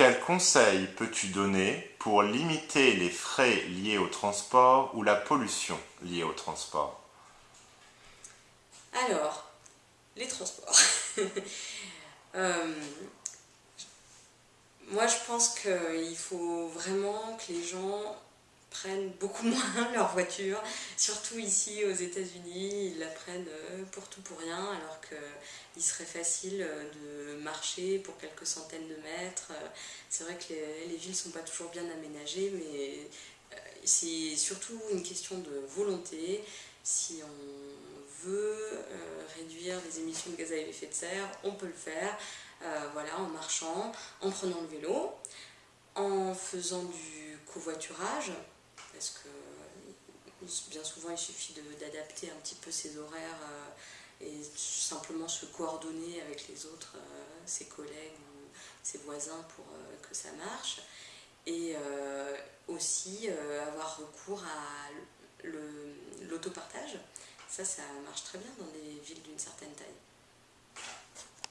Quels conseils peux-tu donner pour limiter les frais liés au transport ou la pollution liée au transport? Alors, les transports. Euh, moi, je pense qu'il faut vraiment que les gens prennent beaucoup moins leur voiture, surtout ici aux États-Unis, ils la prennent euh, pour tout pour rien, alors qu'il serait facile euh, de marcher pour quelques centaines de mètres. Euh, c'est vrai que les, villes ne sont pas toujours bien aménagées, mais c'est surtout une question de volonté. Si on veut réduire les émissions de gaz à effet de serre, on peut le faire, voilà, en marchant, en prenant le vélo, en faisant du covoiturage, bien souvent il suffit d'adapter un petit peu ses horaires euh, et simplement se coordonner avec les autres, euh, ses collègues ou ses voisins pour euh, que ça marche. Et aussi avoir recours à l'autopartage. Ça, ça marche très bien dans des villes d'une certaine taille.